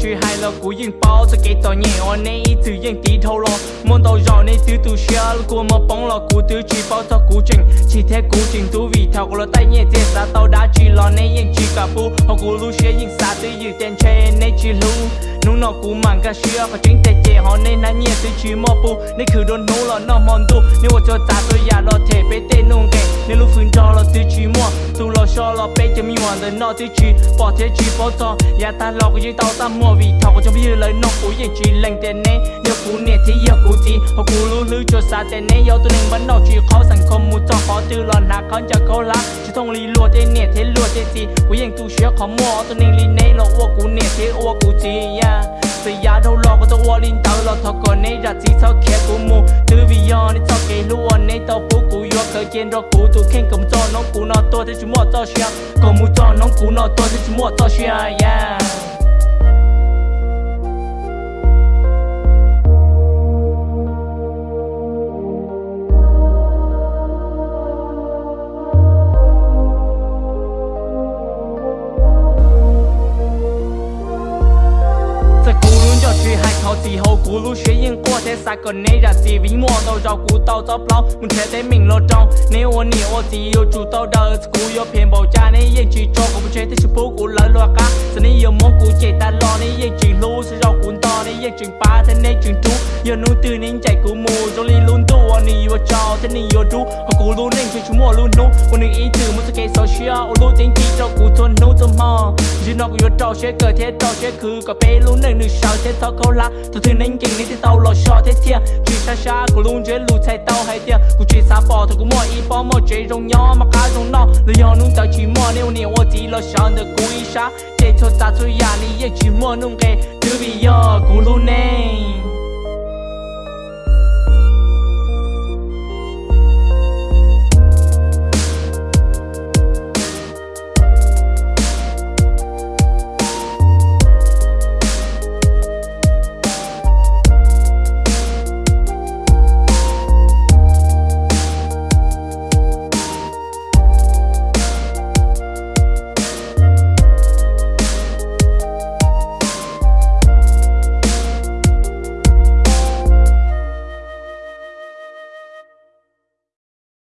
chuyện hay là cú yên bao cho cái tòa nhẹ ở nay từ yên tí thâu lo muốn tàu rõ nên từ từ xia của mà bóng là cú từ chỉ bao tao cú trình chỉ thế cú trình tu vì thao của tay nhẹ thế ra tao đã chỉ lo nên yên chỉ cả bu họ cú lu xia yên xa từ dự tiền che nên chỉ lu nụ nó cú mang cả xia và chính tệ chế họ nên nãy nhẹ từ chỉ mò bu nên cứ đồn nô là nó mòn tu nếu mà cho ta tôi già lo thể bé tên nung kẹt nếu lúc phương cho là tiêu chí mua tu lo cho lo bé cho mi hoàn đời nó tiêu chí. Bỏ thế chí bỏ cho nhà ta lo cái gì tao ta mua. Vì thao của trong bây giờ lời nó cũ yên chỉ lành tiền này nếu cũ nè thì giờ cũ gì họ cũ lưu lu cho xa tiền này yêu tôi nên vẫn nó chỉ khó sản không muốn cho khó tư lo nà khó cho khó lá. Chỉ thông lý lùa thế nè thế lùa thế gì cũ yên tu sửa khó mua. Tôi nên lý nè lo ô cũ nè thế ô cũ gì ya từ đâu lo có tôi ô linh tao lo thọ còn này ra chỉ thọ khẽ cú mù, từ vì giờ này thọ cái lùa này tao cơ kiến rồi cú tu khen cầm cho nó cú nó tôi thấy chúng mua cho xia còn mua cho nó cú nó tôi thấy chúng mua cho xia yeah. 噜叫去海靠之后，咕噜学英过在三个内让自为莫到绕顾到找不到，我贴在明了中，你我你我自有主导的，古有偏保家你也去做，我不觉得是不顾了落嘎，是你有蘑菇接单了，你也去路是绕顾到，你也去把他那去住，有努từ nên chạy cú mù, trong ly luôn tu, ni thân nên yêu đu họ cố luôn nên cho chúng mua luôn nô còn nên ý từ muốn à, sẽ kể sao chia ô lối tiếng chỉ cho cụ thôn nô tâm mò dù nó có yêu trò sẽ cờ thế trò sẽ cứ có bé luôn nên được sao thế tao câu la. Tao thương nên kinh nên thế tao lo sợ thế thiệt chỉ xa xa cố luôn chế lù thay tao hay thiệt cụ chỉ xa bỏ thôi cũng mò ý bỏ mò chế rong nhỏ, mà cá rong nọ lời nhỏ nung tao chỉ mò, nếu nếu ô chỉ lo sợ được cụ ý xa. Chế cho ta thôi ya ni ye chỉ mò nung kê thứ bây giờ cố luôn nên